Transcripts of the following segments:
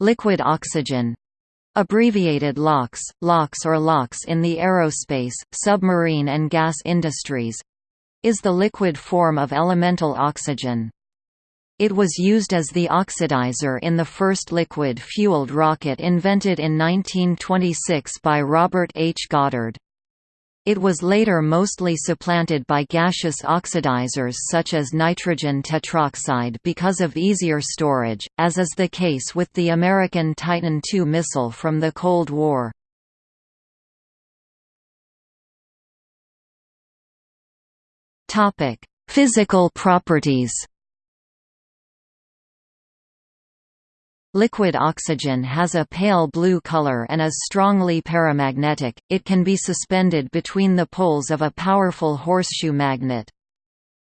Liquid oxygen abbreviated LOX, LOX or LOX in the aerospace, submarine and gas industries is the liquid form of elemental oxygen. It was used as the oxidizer in the first liquid-fueled rocket invented in 1926 by Robert H. Goddard. It was later mostly supplanted by gaseous oxidizers such as nitrogen tetroxide because of easier storage, as is the case with the American Titan II missile from the Cold War. Physical properties Liquid oxygen has a pale blue color and is strongly paramagnetic, it can be suspended between the poles of a powerful horseshoe magnet.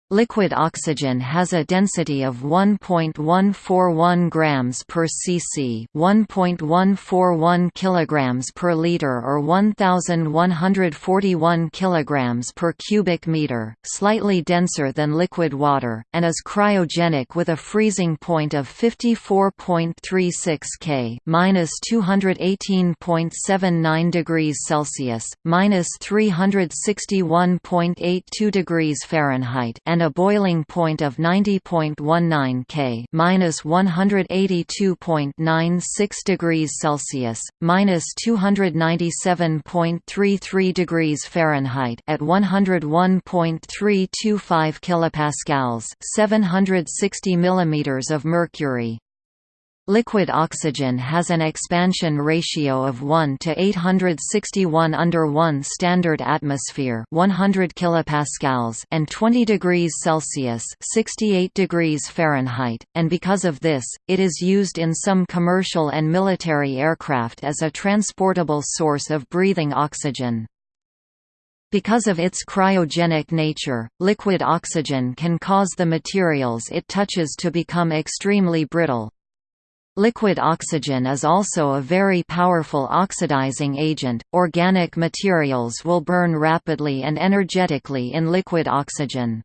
Liquid oxygen has a density of 1.141 grams per cc, 1.141 kilograms per liter or 1141 kilograms per cubic meter, slightly denser than liquid water, and is cryogenic with a freezing point of 54.36 K, (-218.79 degrees Celsius, (-361.82 degrees Fahrenheit), and and a boiling point of 90.19 K minus 182.96 degrees Celsius, minus 297.33 degrees Fahrenheit at 101.325 kilopascals, 760 millimeters of mercury. Liquid oxygen has an expansion ratio of 1 to 861 under 1 standard atmosphere 100 kilopascals and 20 degrees Celsius 68 degrees Fahrenheit, and because of this, it is used in some commercial and military aircraft as a transportable source of breathing oxygen. Because of its cryogenic nature, liquid oxygen can cause the materials it touches to become extremely brittle, Liquid oxygen is also a very powerful oxidizing agent. Organic materials will burn rapidly and energetically in liquid oxygen.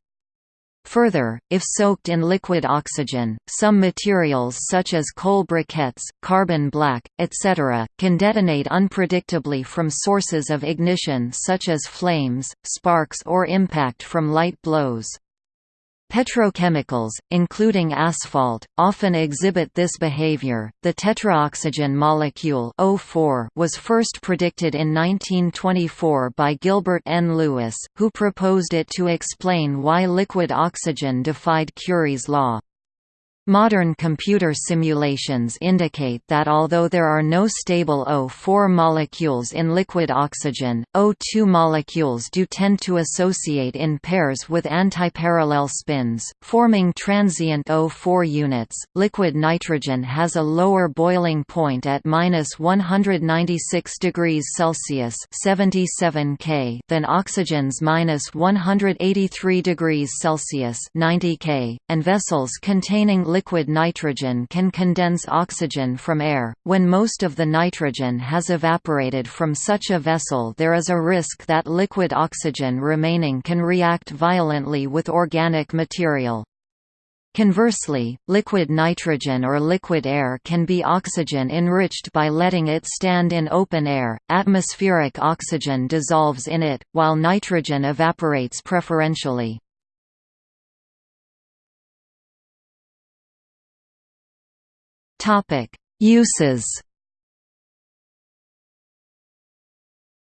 Further, if soaked in liquid oxygen, some materials such as coal briquettes, carbon black, etc., can detonate unpredictably from sources of ignition such as flames, sparks or impact from light blows. Petrochemicals, including asphalt, often exhibit this behavior. The tetraoxygen molecule O4 was first predicted in 1924 by Gilbert N. Lewis, who proposed it to explain why liquid oxygen defied Curie's law. Modern computer simulations indicate that although there are no stable O4 molecules in liquid oxygen, O2 molecules do tend to associate in pairs with antiparallel spins, forming transient O4 units. Liquid nitrogen has a lower boiling point at minus 196 degrees Celsius (77 K) than oxygen's minus 183 degrees Celsius (90 K), and vessels containing liquid nitrogen can condense oxygen from air. When most of the nitrogen has evaporated from such a vessel, there is a risk that liquid oxygen remaining can react violently with organic material. Conversely, liquid nitrogen or liquid air can be oxygen enriched by letting it stand in open air. Atmospheric oxygen dissolves in it, while nitrogen evaporates preferentially. Topic: Uses.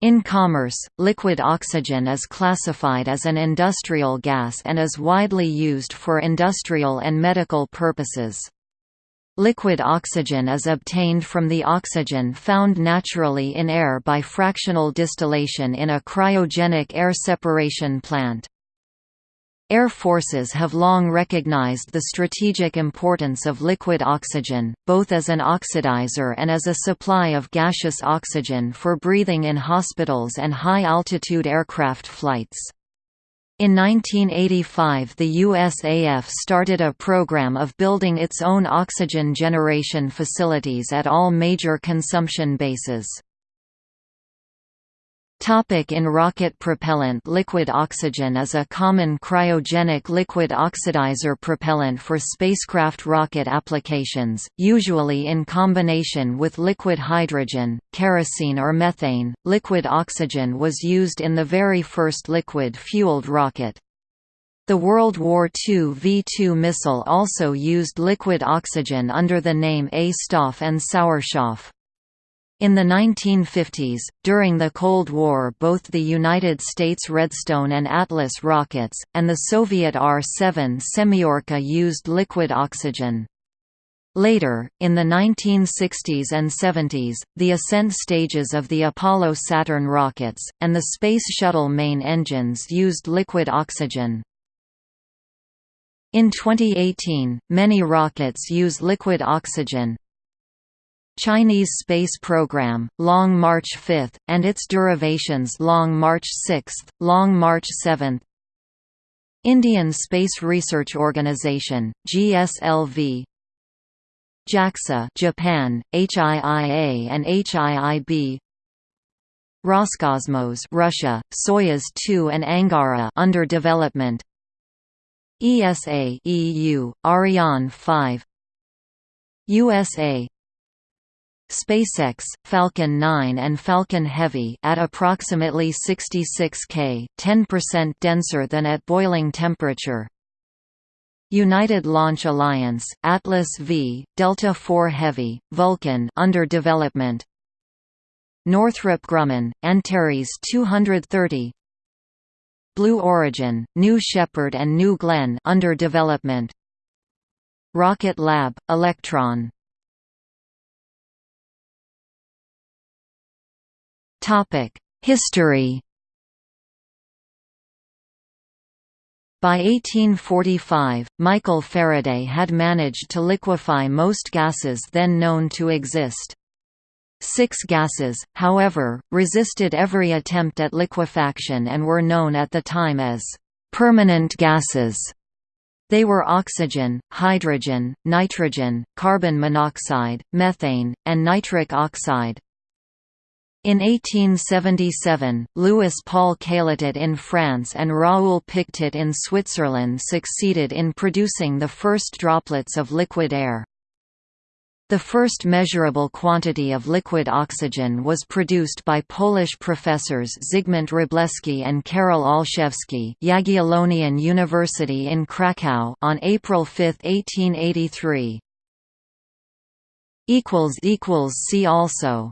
In commerce, liquid oxygen is classified as an industrial gas and is widely used for industrial and medical purposes. Liquid oxygen is obtained from the oxygen found naturally in air by fractional distillation in a cryogenic air separation plant. Air forces have long recognized the strategic importance of liquid oxygen, both as an oxidizer and as a supply of gaseous oxygen for breathing in hospitals and high-altitude aircraft flights. In 1985 the USAF started a program of building its own oxygen generation facilities at all major consumption bases. Topic in rocket propellant Liquid oxygen is a common cryogenic liquid oxidizer propellant for spacecraft rocket applications, usually in combination with liquid hydrogen, kerosene or methane. Liquid oxygen was used in the very first liquid-fueled rocket. The World War II V-2 missile also used liquid oxygen under the name A. Stoff and Sauerstoff. In the 1950s, during the Cold War both the United States Redstone and Atlas rockets, and the Soviet R-7 Semyorka used liquid oxygen. Later, in the 1960s and 70s, the ascent stages of the Apollo-Saturn rockets, and the Space Shuttle main engines used liquid oxygen. In 2018, many rockets use liquid oxygen, Chinese space program, Long March 5, and its derivations Long March 6, Long March 7 Indian Space Research Organization, GSLV JAXA Japan, HIIA and HIIB Roscosmos Russia, Soyuz 2 and Angara under development. ESA EU, Ariane 5 USA SpaceX, Falcon 9 and Falcon Heavy at approximately 66 K, 10% denser than at boiling temperature. United Launch Alliance, Atlas V, Delta IV Heavy, Vulcan under development. Northrop Grumman, Antares 230. Blue Origin, New Shepard and New Glenn under development. Rocket Lab, Electron History By 1845, Michael Faraday had managed to liquefy most gases then known to exist. Six gases, however, resisted every attempt at liquefaction and were known at the time as permanent gases. They were oxygen, hydrogen, nitrogen, carbon monoxide, methane, and nitric oxide. In 1877, Louis Paul Cailletet in France and Raoul Pictet in Switzerland succeeded in producing the first droplets of liquid air. The first measurable quantity of liquid oxygen was produced by Polish professors Zygmunt Wróblewski and Karol Olszewski Jagiellonian University in Kraków on April 5, 1883. See also